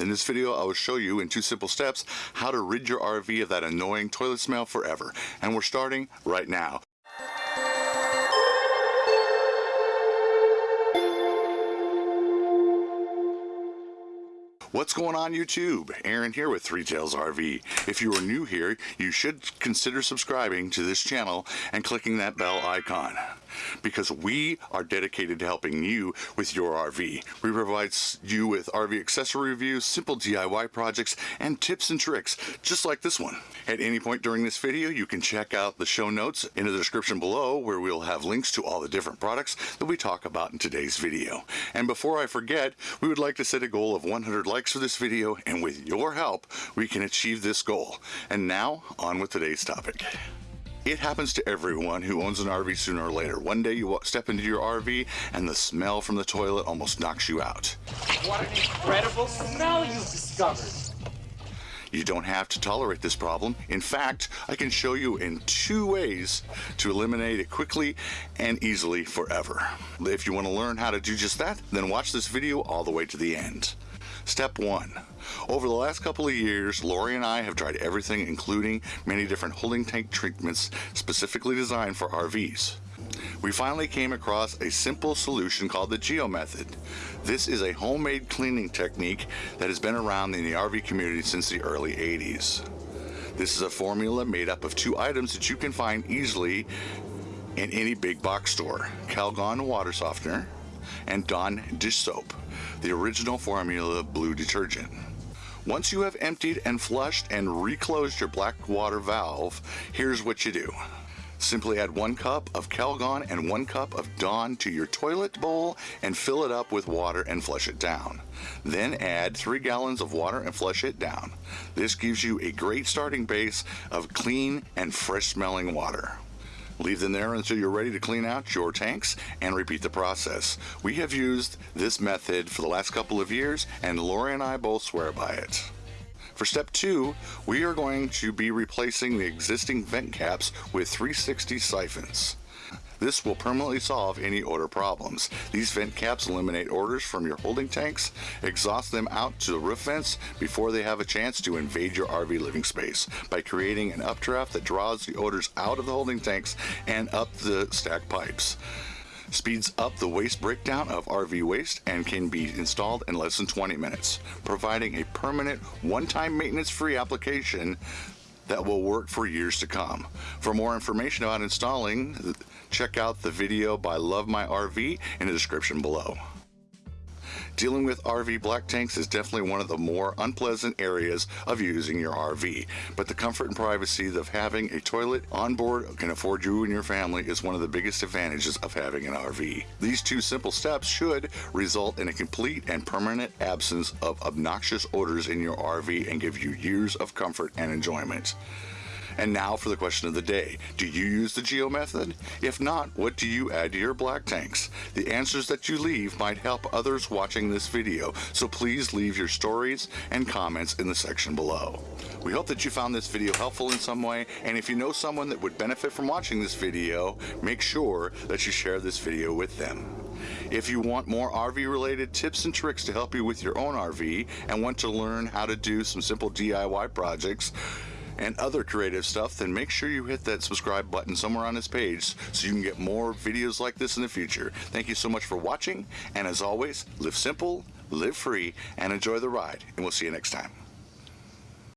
In this video, I will show you in two simple steps how to rid your RV of that annoying toilet smell forever. And we're starting right now. What's going on YouTube? Aaron here with Three Tails RV. If you are new here, you should consider subscribing to this channel and clicking that bell icon because we are dedicated to helping you with your RV. We provide you with RV accessory reviews, simple DIY projects, and tips and tricks just like this one. At any point during this video, you can check out the show notes in the description below where we'll have links to all the different products that we talk about in today's video. And before I forget, we would like to set a goal of 100 likes for this video, and with your help, we can achieve this goal. And now, on with today's topic. It happens to everyone who owns an RV sooner or later. One day you step into your RV and the smell from the toilet almost knocks you out. What an incredible smell you've discovered. You don't have to tolerate this problem. In fact, I can show you in two ways to eliminate it quickly and easily forever. If you want to learn how to do just that, then watch this video all the way to the end. Step 1. Over the last couple of years, Lori and I have tried everything including many different holding tank treatments specifically designed for RVs. We finally came across a simple solution called the Geo Method. This is a homemade cleaning technique that has been around in the RV community since the early 80s. This is a formula made up of two items that you can find easily in any big box store. Calgon water softener and Dawn dish soap, the original formula blue detergent. Once you have emptied and flushed and reclosed your black water valve, here's what you do. Simply add one cup of Calgon and one cup of Dawn to your toilet bowl and fill it up with water and flush it down. Then add three gallons of water and flush it down. This gives you a great starting base of clean and fresh smelling water. Leave them there until you're ready to clean out your tanks and repeat the process. We have used this method for the last couple of years and Lori and I both swear by it. For step two, we are going to be replacing the existing vent caps with 360 siphons. This will permanently solve any odor problems. These vent caps eliminate odors from your holding tanks, exhaust them out to the roof vents before they have a chance to invade your RV living space by creating an updraft that draws the odors out of the holding tanks and up the stack pipes speeds up the waste breakdown of RV waste and can be installed in less than 20 minutes, providing a permanent one-time maintenance-free application that will work for years to come. For more information about installing, check out the video by Love My RV in the description below. Dealing with RV black tanks is definitely one of the more unpleasant areas of using your RV, but the comfort and privacy of having a toilet on board can afford you and your family is one of the biggest advantages of having an RV. These two simple steps should result in a complete and permanent absence of obnoxious odors in your RV and give you years of comfort and enjoyment. And now for the question of the day. Do you use the Geo method? If not, what do you add to your black tanks? The answers that you leave might help others watching this video, so please leave your stories and comments in the section below. We hope that you found this video helpful in some way, and if you know someone that would benefit from watching this video, make sure that you share this video with them. If you want more RV related tips and tricks to help you with your own RV and want to learn how to do some simple DIY projects, and other creative stuff, then make sure you hit that subscribe button somewhere on this page so you can get more videos like this in the future. Thank you so much for watching, and as always, live simple, live free, and enjoy the ride, and we'll see you next time.